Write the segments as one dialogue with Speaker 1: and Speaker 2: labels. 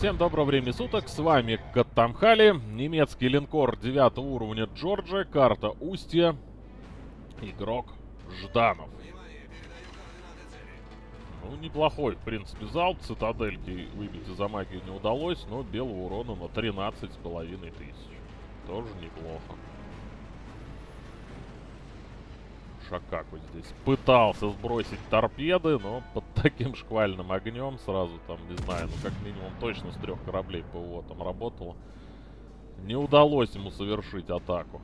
Speaker 1: Всем доброго времени суток, с вами Каттамхали, немецкий линкор 9 уровня Джорджия, карта Устья, игрок Жданов. Ну, неплохой, в принципе, залп, цитадельки выбить из-за магии не удалось, но белого урона на 13,5 тысяч. Тоже неплохо. Шакаку здесь пытался сбросить торпеды, но под таким шквальным огнем сразу там, не знаю, ну как минимум точно с трех кораблей ПВО там работало. Не удалось ему совершить атаку.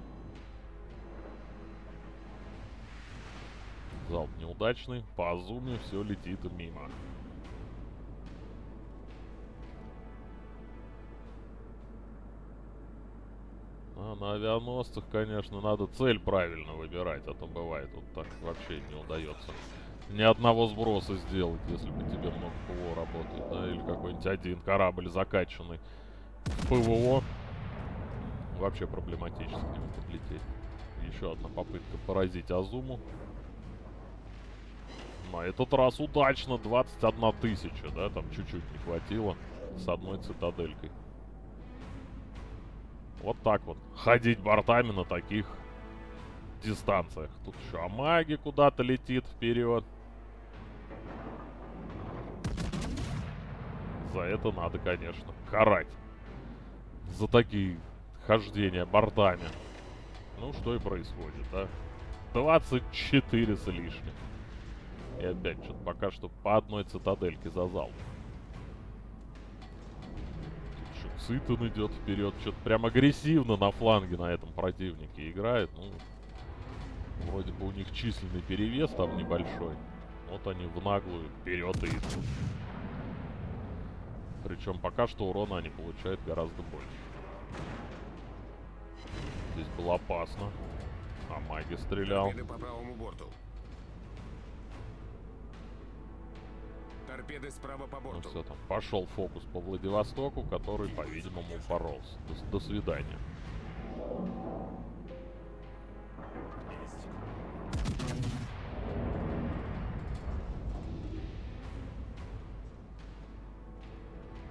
Speaker 1: Залп неудачный, по Азуме все летит мимо. А на авианосцах, конечно, надо цель правильно выбирать, а то бывает вот так вообще не удается ни одного сброса сделать, если по тебе много ПВО работает, да, или какой-нибудь один корабль закачанный ПВО. Вообще проблематически к нему подлететь. Еще одна попытка поразить Азуму. На этот раз удачно, 21 тысяча, да, там чуть-чуть не хватило с одной цитаделькой. Вот так вот. Ходить бортами на таких дистанциях. Тут еще Амаги куда-то летит вперед. За это надо, конечно, карать. За такие хождения бортами. Ну, что и происходит, да? 24 с лишним. И опять что-то пока что по одной цитадельке за залп. Цитон идет вперед. Что-то прям агрессивно на фланге на этом противнике играет. Ну, вроде бы у них численный перевес там небольшой. Вот они в наглую вперед идут. Причем пока что урона они получают гораздо больше. Здесь было опасно. А маги стрелял.
Speaker 2: по правому борту. Торпеды справа по
Speaker 1: Ну
Speaker 2: борту.
Speaker 1: все там, пошел фокус по Владивостоку, который, по-видимому, поролся. До, до свидания.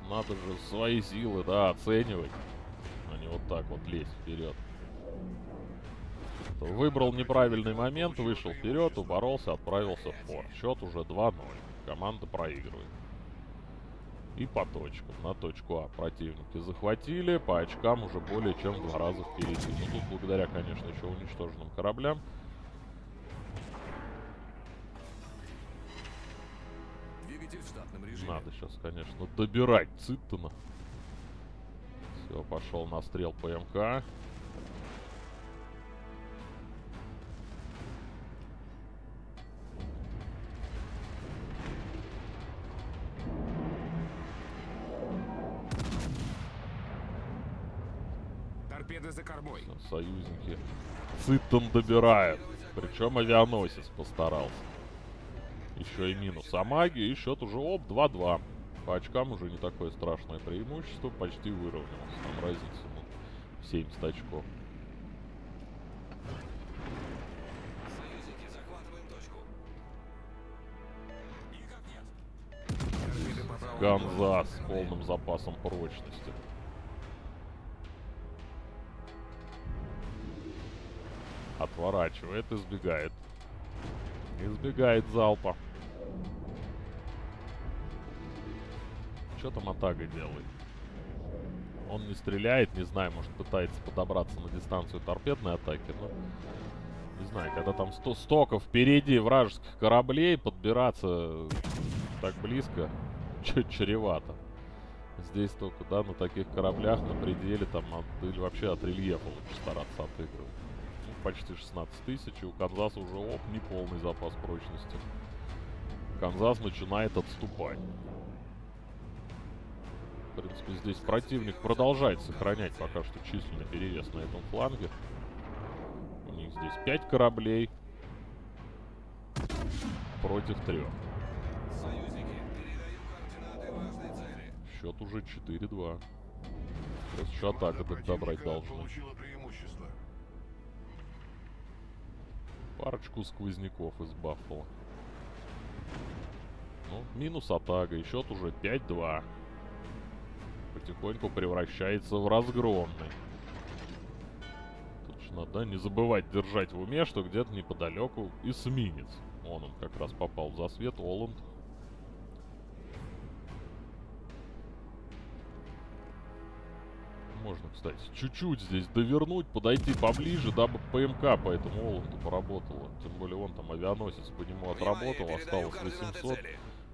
Speaker 1: Надо же свои силы, да, оценивать, а не вот так вот лезть вперед. Выбрал неправильный момент, вышел вперед, упоролся, отправился в фор. Счет уже 2-0. Команда проигрывает. И по точкам. На точку А противники захватили. По очкам уже более чем в два раза впереди. Ну, тут благодаря, конечно, еще уничтоженным кораблям.
Speaker 2: Двигатель в штатном режиме.
Speaker 1: Надо сейчас, конечно, добирать Циттона. Все, пошел на стрел по МК. Циттон добирают. Причем авианосец постарался. Еще и минус. А маги, и счет уже оп, 2-2. По очкам уже не такое страшное преимущество. Почти выровнялось. Там разница, ну, 70 очков. Ганзас с полным запасом прочности. Отворачивает, избегает. Избегает залпа. Что там Атага делает? Он не стреляет, не знаю, может пытается подобраться на дистанцию торпедной атаки, но... Не знаю, когда там сто столько впереди вражеских кораблей, подбираться так близко, чуть чревато. Здесь только, да, на таких кораблях, на пределе, там, от, или вообще от рельефа лучше стараться отыгрывать. Почти 16 тысяч, и у Канзаса уже, оп, неполный запас прочности. Канзас начинает отступать. В принципе, здесь противник продолжает сохранять пока что численный перевес на этом фланге. У них здесь 5 кораблей против трех. Счет уже 4-2. Сейчас еще атака так добрать должны. Парочку сквозняков из Баффала. Ну, минус атага. И счет уже 5-2. потихоньку превращается в разгромный. Точно, да? Не забывать держать в уме, что где-то неподалеку эсминец. Вон он как раз попал в засвет, Оланд. Можно, кстати, чуть-чуть здесь довернуть, подойти поближе, дабы ПМК по этому Оланду поработала. Тем более он там авианосец по нему отработал, осталось 800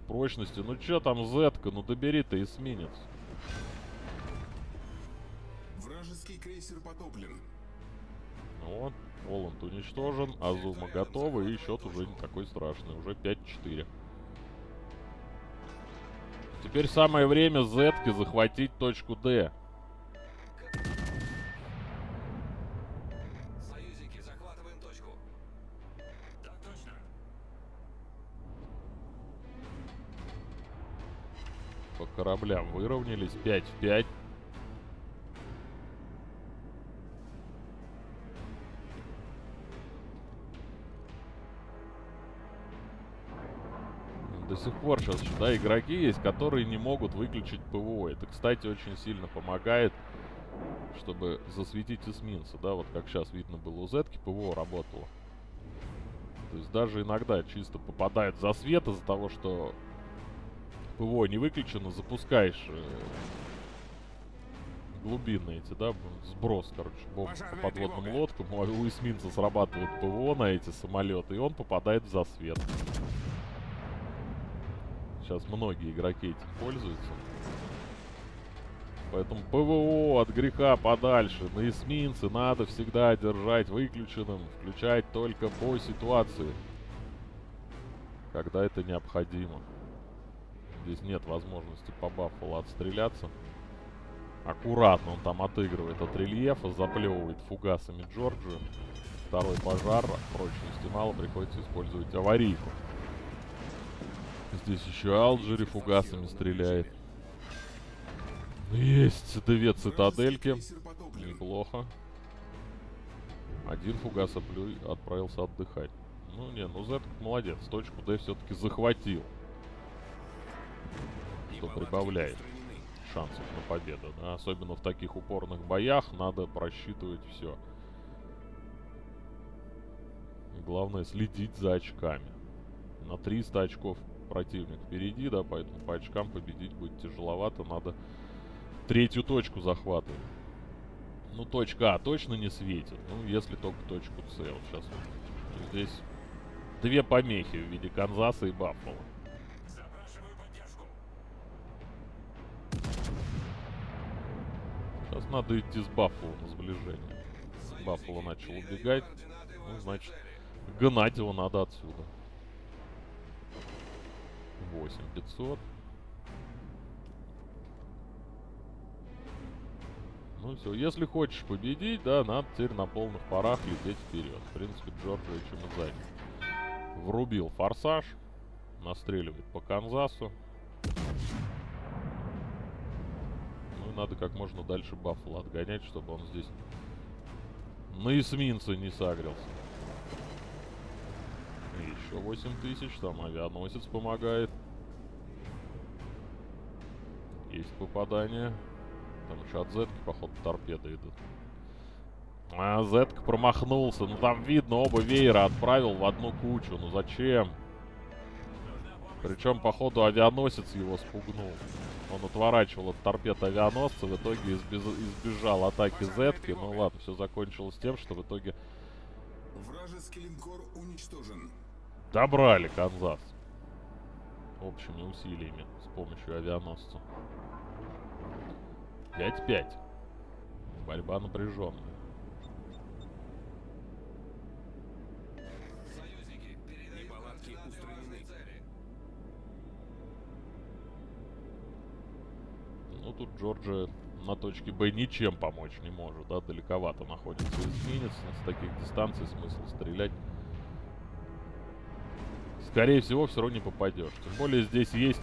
Speaker 1: прочности. Ну чё там Зетка, ну добери ты эсминец.
Speaker 2: Вражеский крейсер потоплен.
Speaker 1: Вот, Оланд уничтожен, Азума готова, и счет уже не такой страшный, уже 5-4. Теперь самое время Зетке захватить точку Д. По кораблям выровнялись, 5 в 5. До сих пор сейчас, да, игроки есть, которые не могут выключить ПВО. Это, кстати, очень сильно помогает, чтобы засветить эсминца, да, вот как сейчас видно было у Зетки, ПВО работало. То есть даже иногда чисто попадает в засвет из-за того, что ПВО не выключено, запускаешь э, глубинные эти, да, сброс, короче, бомб по подводным
Speaker 2: тревога.
Speaker 1: лодкам. У эсминца срабатывает ПВО на эти самолеты, и он попадает в засвет. Сейчас многие игроки этим пользуются. Поэтому ПВО от греха подальше. На эсминце надо всегда держать выключенным, включать только по ситуации. Когда это необходимо. Здесь нет возможности по Баффало отстреляться. Аккуратно он там отыгрывает от рельефа, заплевывает фугасами Джорджию. Второй пожар, прочности мало, приходится использовать аварийку. Здесь еще Алджери фугасами стреляет. Есть две цитадельки. Неплохо. Один фугас оплю- отправился отдыхать. Ну не, ну Зет молодец. Точку Д все-таки захватил. Что прибавляет шансов на победу. да. Особенно в таких упорных боях надо просчитывать все. Главное следить за очками. На 300 очков противник впереди, да, поэтому по очкам победить будет тяжеловато. Надо третью точку захватывать. Ну, точка А точно не светит. Ну, если только точку С. Вот сейчас здесь две помехи в виде Канзаса и Баффала. Надо идти с Баффало на сближение. Баффало начал убегать. Ну, значит, гнать его надо отсюда. 8500. Ну все, если хочешь победить, да, надо теперь на полных парах лететь вперед. В принципе, Джорджия чем и занят. Врубил форсаж. Настреливает по Канзасу. И надо как можно дальше Баффало отгонять, чтобы он здесь на эсминце не сагрился. Еще 8000, там авианосец помогает. Есть попадание. Там еще от Зетки, походу, торпеды идут. А, Зетка промахнулся. Ну там видно, оба веера отправил в одну кучу. Ну зачем? Причем, походу, авианосец его спугнул. Он отворачивал от торпед авианосца, в итоге избез- избежал атаки Зетки. Ну ладно, все закончилось тем, что в итоге
Speaker 2: Вражеский линкор уничтожен.
Speaker 1: добрали Канзас. Общими усилиями с помощью авианосца. 5-5. Борьба напряженная. Ну, тут Джорджия на точке Б ничем помочь не может, да, далековато находится эсминец. С таких дистанций смысл стрелять. Скорее всего, все равно не попадешь. Тем более здесь есть...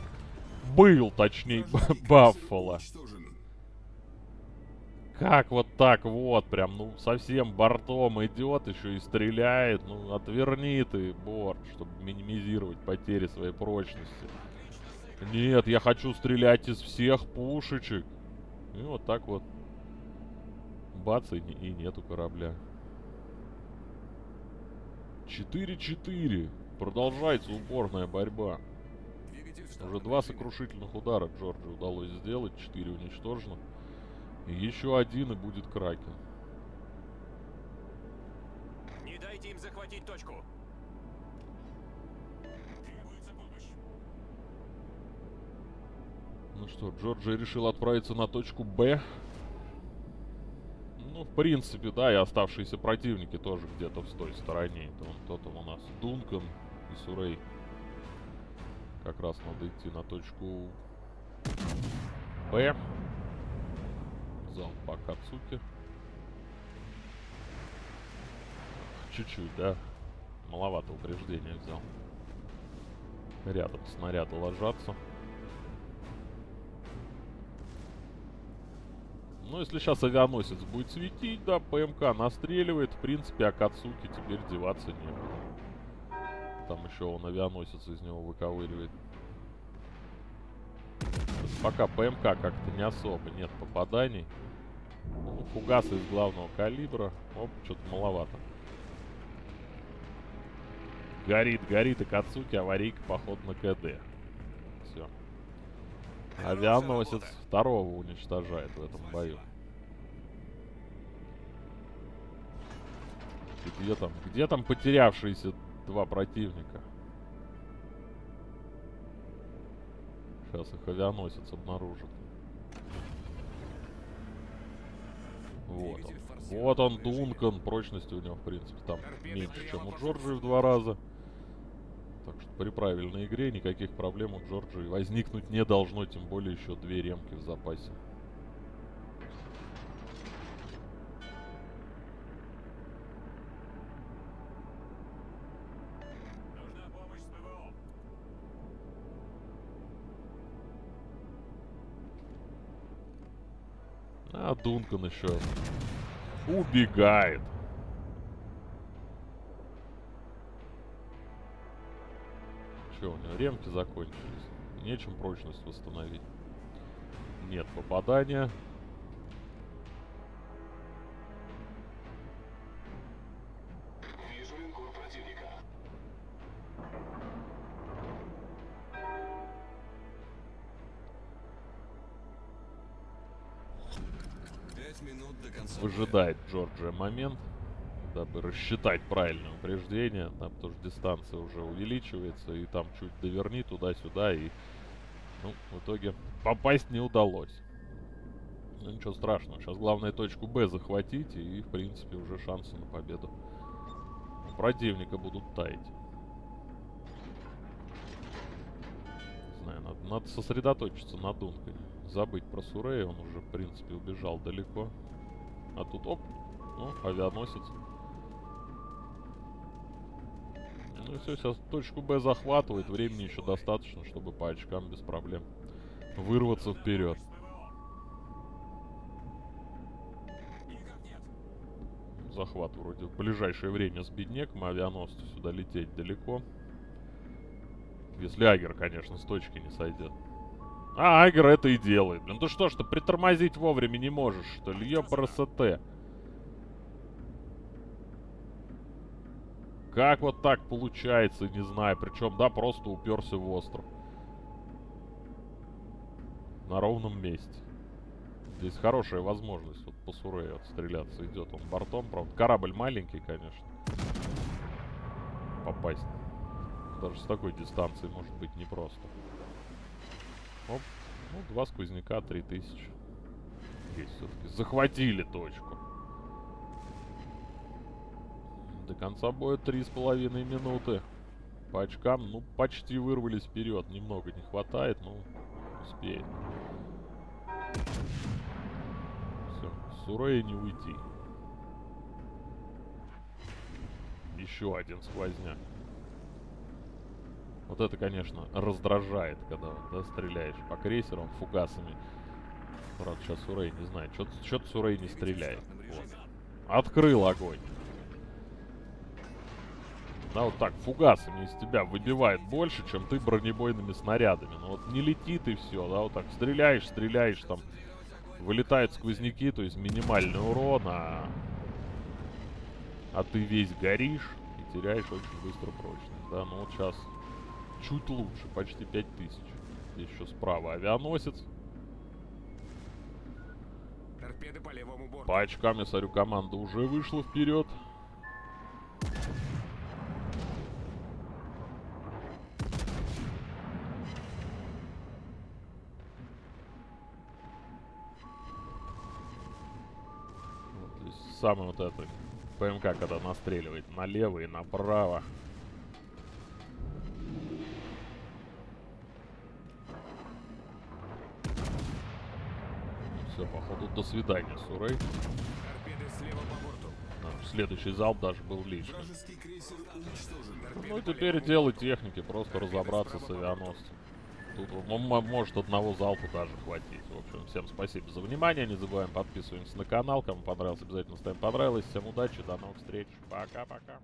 Speaker 1: Был, точнее, Баффало. Как вот так вот, прям, ну, совсем бортом идет, еще и стреляет. Ну, отверни ты борт, чтобы минимизировать потери своей прочности. Нет, я хочу стрелять из всех пушечек. И вот так вот. Бац, и, и нету корабля. 4-4. Продолжается упорная борьба. Уже два сокрушительных удара Джорджи удалось сделать. 4 уничтожено. И еще один и будет Кракен.
Speaker 3: Не дайте им захватить точку.
Speaker 1: Что, Джорджи решил отправиться на точку Б. Ну, в принципе, да, и оставшиеся противники тоже где-то в той стороне. Это вон кто у нас. Дункан и Сурей. Как раз надо идти на точку Б. Зал по Кацуке. Чуть-чуть, да. Маловато упреждения взял. Рядом снаряды ложатся. Ну, если сейчас авианосец будет светить, да, ПМК настреливает, в принципе, Акацуки теперь деваться некуда. Там еще он авианосец из него выковыривает. Пока ПМК как-то не особо, нет попаданий. Ну, фугасы из главного калибра. Оп, что-то маловато. Горит, горит Акацуки, аварийка, поход на КД. Все. Авианосец второго уничтожает в этом бою. И где там, где там потерявшиеся два противника? Сейчас их авианосец обнаружит. Вот он. Вот он. Дункан. Прочности у него, в принципе, там меньше, чем у Джорджии в два раза. Так что при правильной игре никаких проблем у Джорджии возникнуть не должно, тем более еще две ремки в запасе. А Дункан еще убегает. Ремки закончились. Нечем прочность восстановить. Нет попадания. Выжидает Джорджия момент, дабы рассчитать правильное упреждение. Там тоже дистанция уже увеличивается, и там чуть доверни туда-сюда, и ну, в итоге попасть не удалось. Ну ничего страшного, сейчас главное точку Б захватить, и в принципе уже шансы на победу у противника будут таять. Знаю, надо, надо сосредоточиться на Дункане. Забыть про Сурея, он уже, в принципе, убежал далеко. А тут, оп, ну, авианосец. Ну все, сейчас точку Б захватывает. Времени еще достаточно, чтобы по очкам без проблем вырваться вперед. Захват вроде в ближайшее время с беднеком, авианосцу сюда лететь далеко. Если Агер, конечно, с точки не сойдет. А, Агер это и делает. Блин, ты что ж ты притормозить вовремя не можешь, что ли? Ёпрст. Как вот так получается, не знаю. Причем, да, просто уперся в остров. На ровном месте. Здесь хорошая возможность вот по Сурею отстреляться идет. Он бортом, правда. Корабль маленький, конечно. Попасть. Даже с такой дистанции может быть непросто. Оп. Ну, два сквозняка, 3000. Есть все-таки. Захватили точку. До конца боя три с половиной минуты. По очкам, ну, почти вырвались вперед. Немного не хватает, но успеет. Все, Сурея не уйти. Еще один сквозняк. Вот это, конечно, раздражает, когда да, стреляешь по крейсерам фугасами. Правда, сейчас Сурей не знает. Что-то Сурей не стреляет. Вот. Открыл огонь. Да, вот так, фугасами из тебя выбивает больше, чем ты бронебойными снарядами. Ну вот не летит и все, да, вот так стреляешь, стреляешь там. Вылетают сквозняки, то есть минимальный урон, а... а ты весь горишь и теряешь очень быстро прочность. Да, ну вот сейчас чуть лучше, почти 5000. Здесь еще справа авианосец.
Speaker 3: Торпеды по левому борту.
Speaker 1: По очкам, я смотрю, команда уже вышла вперед. Самый вот это ПМК, когда настреливает налево и направо. Все, походу, до свидания, Сурей.
Speaker 3: Торпеды слева по борту.
Speaker 1: А, Следующий залп даже был лишний. Ну и теперь дело техники, просто разобраться с авианосцем. Тут может одного залпа даже хватить. В общем, всем спасибо за внимание. Не забываем подписываемся на канал. Кому понравилось, обязательно ставим понравилось. Всем удачи, до новых встреч. Пока-пока.